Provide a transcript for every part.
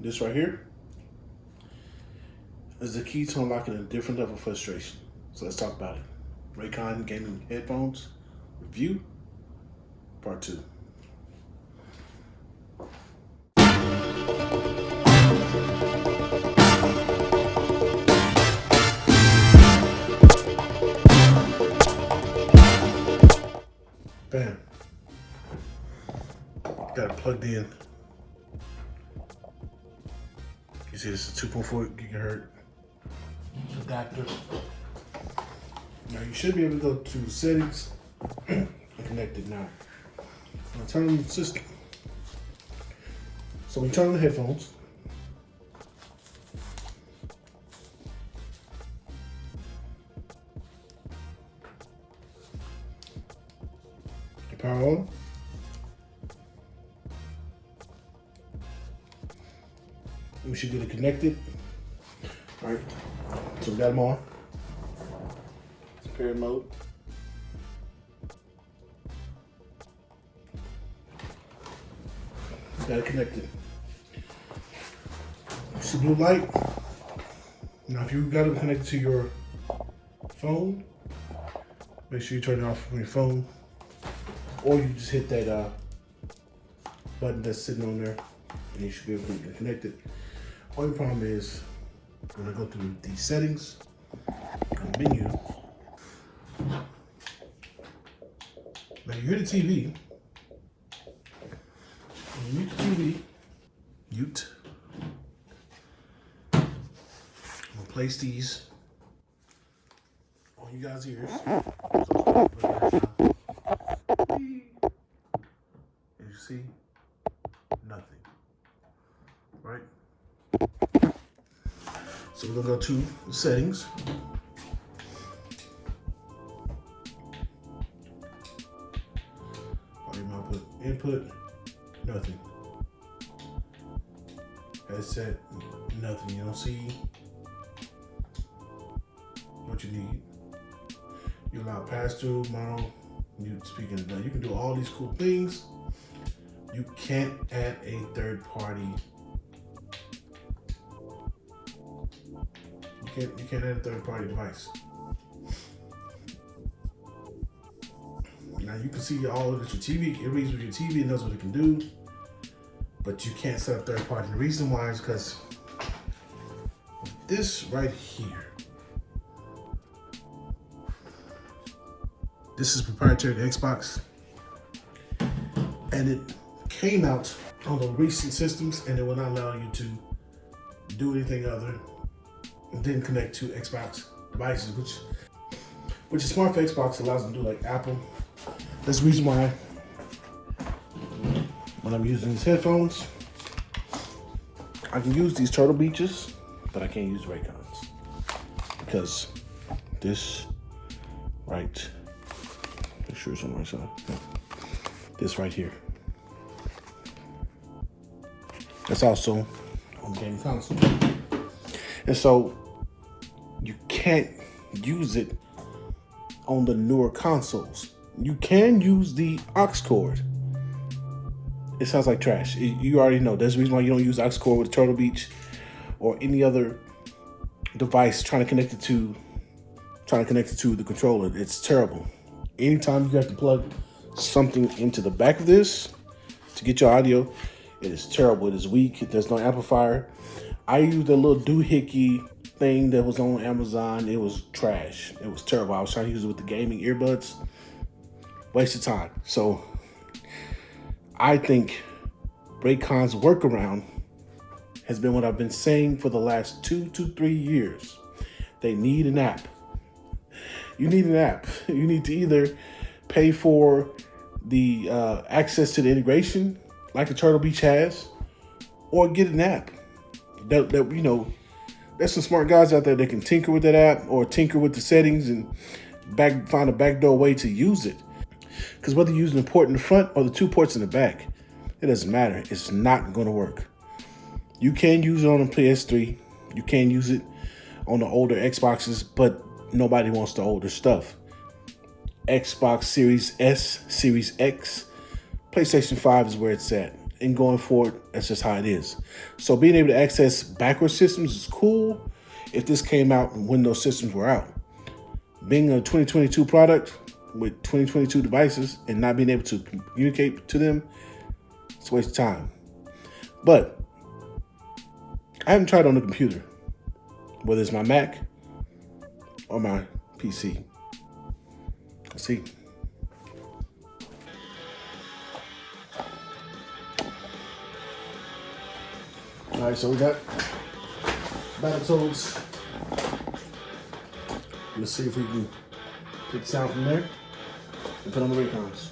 this right here is the key to unlocking a different level of frustration. So let's talk about it. Raycon gaming headphones review part two. Bam. Got it plugged in. See this is 2.4 gigahertz adapter. Now you should be able to go to settings and connect it now. I'll turn on the system. So we turn on the headphones. The power on. We should get it connected. All right, so we got them on. Paired mode. Got it connected. It's a blue light. Now, if you got it connected to your phone, make sure you turn it off from your phone, or you just hit that uh, button that's sitting on there, and you should be able to connect it. Only problem is, I'm gonna go through the settings, and menu. Now you hear the TV. When you mute the TV, mute. I'm gonna place these on you guys' ears. You see, nothing. Right? So we're gonna go to the settings. Volume output, input, nothing. Headset, nothing. You don't see what you need. You allow pass through, mono, mute speaking. Now you can do all these cool things. You can't add a third party You can't you can't add a third party device. Now you can see all of your TV, it reads with your TV, it knows what it can do, but you can't set up third party. The reason why is because this right here, this is proprietary to Xbox, and it came out on the recent systems, and it will not allow you to do anything other didn't connect to Xbox devices, which which is smart for Xbox allows them to do like Apple. That's the reason why when I'm using these headphones, I can use these Turtle Beaches, but I can't use Raycons because this right, make sure it's on right side. This right here. That's also on the game console. And so you can't use it on the newer consoles. You can use the aux cord. It sounds like trash. you already know. There's a reason why you don't use aux cord with Turtle Beach or any other device trying to connect it to trying to connect it to the controller. It's terrible. Anytime you have to plug something into the back of this to get your audio, it is terrible. It is weak. There's no amplifier. I used a little doohickey thing that was on Amazon. It was trash. It was terrible. I was trying to use it with the gaming earbuds. Waste of time. So I think Raycon's workaround has been what I've been saying for the last two to three years. They need an app. You need an app. You need to either pay for the uh, access to the integration like a Turtle Beach has, or get an app that, that you know there's some smart guys out there that can tinker with that app or tinker with the settings and back find a backdoor way to use it. Because whether you use the port in the front or the two ports in the back, it doesn't matter. It's not going to work. You can use it on a PS3. You can use it on the older Xboxes, but nobody wants the older stuff. Xbox Series S, Series X, PlayStation 5 is where it's at. And going forward, that's just how it is. So being able to access backward systems is cool if this came out when those systems were out. Being a 2022 product with 2022 devices and not being able to communicate to them, it's a waste of time. But I haven't tried on the computer, whether it's my Mac or my PC. Let's see. All right, so we got Battletoads. Let's see if we can take sound from there and put on the Raycons.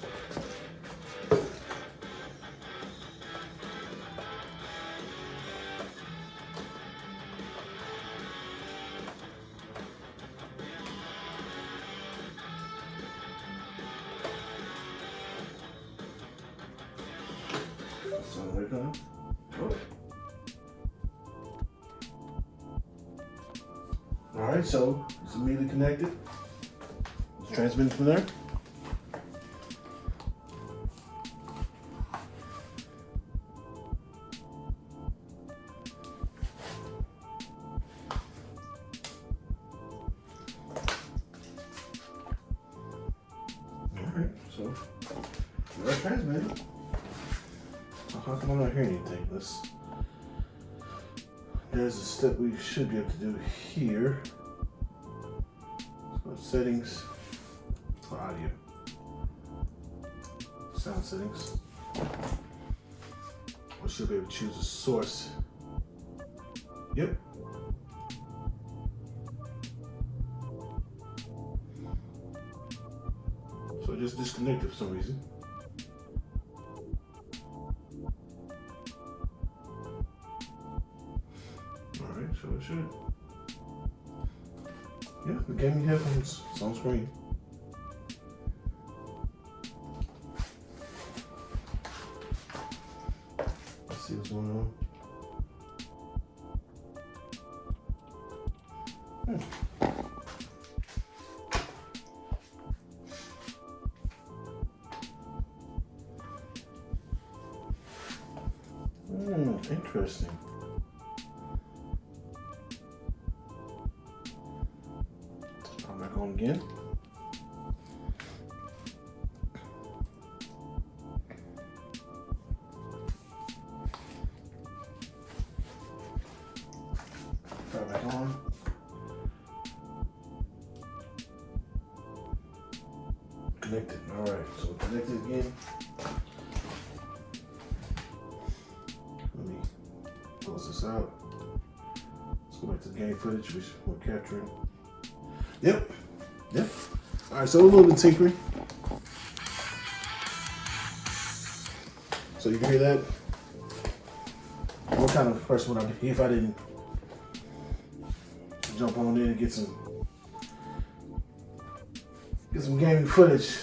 All right, so it's immediately connected. It's transmitting from there. All right, so we're transmitting. How come I'm not hearing anything? There's a step we should be able to do here settings audio. Sound settings. We should be able to choose a source. Yep. So just disconnected for some reason. The gaming headphones. It's on screen. Let's see what's going on. Hmm, again. Turn back on. Connected. All right, so connected again. Let me close this out. Let's go back to the game footage which we're capturing. All right, so a little bit tinkering. So you can hear that? What kind of person would I be if I didn't jump on in and get some get some gaming footage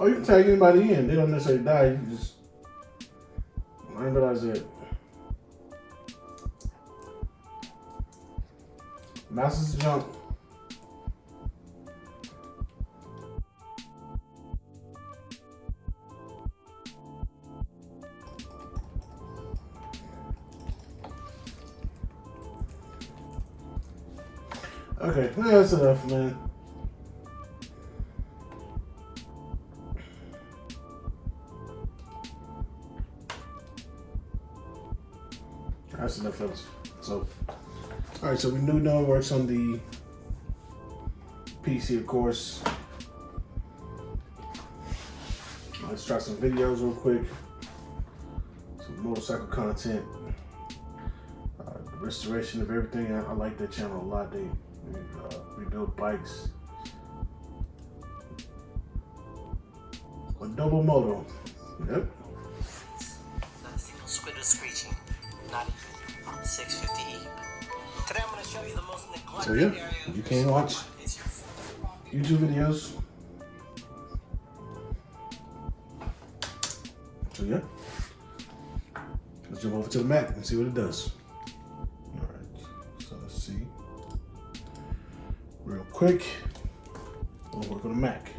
Oh, you can tag anybody in. They don't necessarily die. You just I didn't realize that. Mouse jump. Okay, that's enough, man. That's enough else. So, all right. So we know now works on the PC, of course. Let's try some videos real quick. Some motorcycle content. Uh, restoration of everything. I, I, like that channel a lot. They, they uh, rebuild bikes. A double moto. Yep. Squid was screeching. Not even. 650E. Today I'm going to show you the most neglected So yeah, you can watch YouTube videos. So yeah. Let's jump over to the Mac and see what it does. All right, so let's see. Real quick, we'll work on the Mac.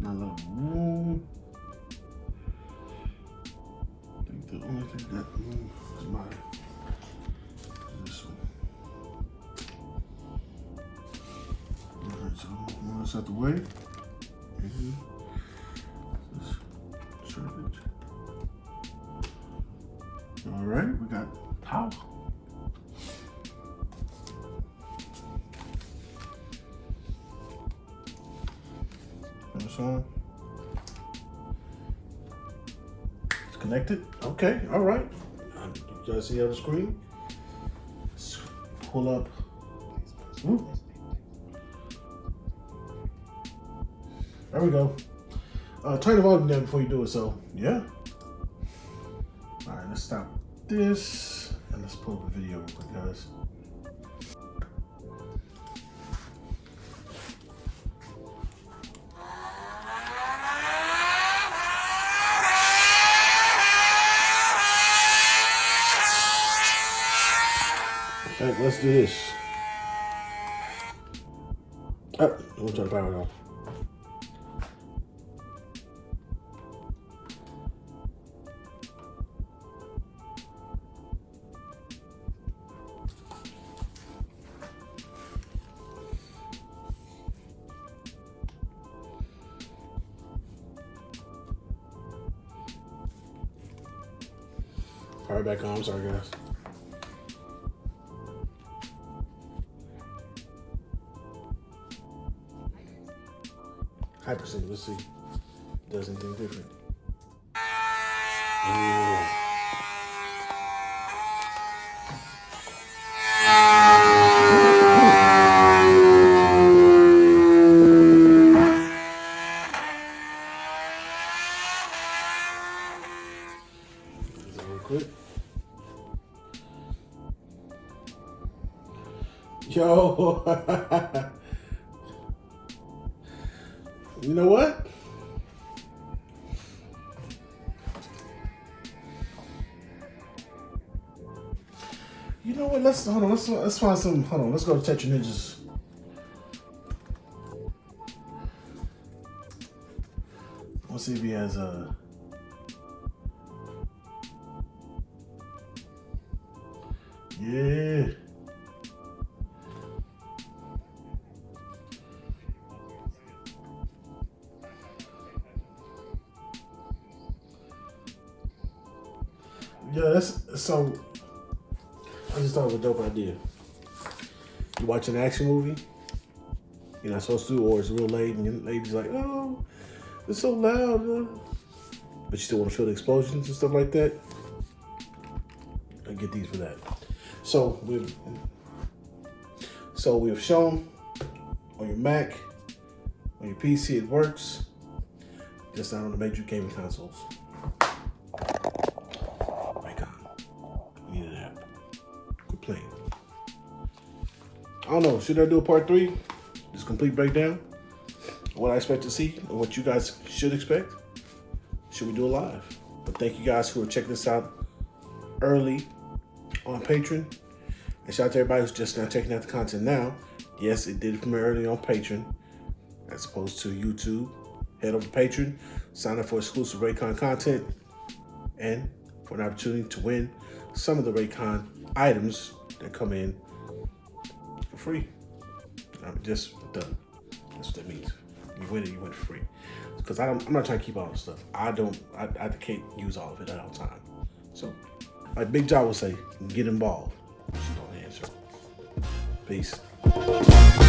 My little room. Thing that moves is my this one. All right, so move this out the way. Mm -hmm. All right, we got power. This on. Connected. Okay, all right. You guys see on the screen? Let's pull up. Ooh. There we go. Uh, turn the volume down before you do it. So, yeah. All right, let's stop this and let's pull up a video real quick, guys. All right, let's do this. Oh, we'll turn the power off. Power back on. I'm sorry, guys. See. Does anything different. Ooh. Yo. You know what? You know what? Let's hold on. Let's let's find some. Hold on. Let's go to Tetra Ninjas. Let's see if he has a. Yeah. Yeah, so. I just thought of a dope idea. You watch an action movie, you're not supposed to, or it's real late, and your lady's like, "Oh, it's so loud," but you still want to feel the explosions and stuff like that. I get these for that. So we've so we've shown on your Mac, on your PC, it works. Just not on the major gaming consoles. I don't know. Should I do a part three? This complete breakdown. What I expect to see and what you guys should expect. Should we do a live? But thank you guys who are checking this out early on Patreon. And shout out to everybody who's just now checking out the content now. Yes, it did premiere early on Patreon as opposed to YouTube. Head over to Patreon, sign up for exclusive Raycon content, and for an opportunity to win some of the Raycon items that come in free. I mean, just done. That's what that means. You win it, you win free. Because I'm not trying to keep all the stuff. I don't, I, I can't use all of it at all time. So, like Big Jaw would say, get involved. She don't answer. Peace.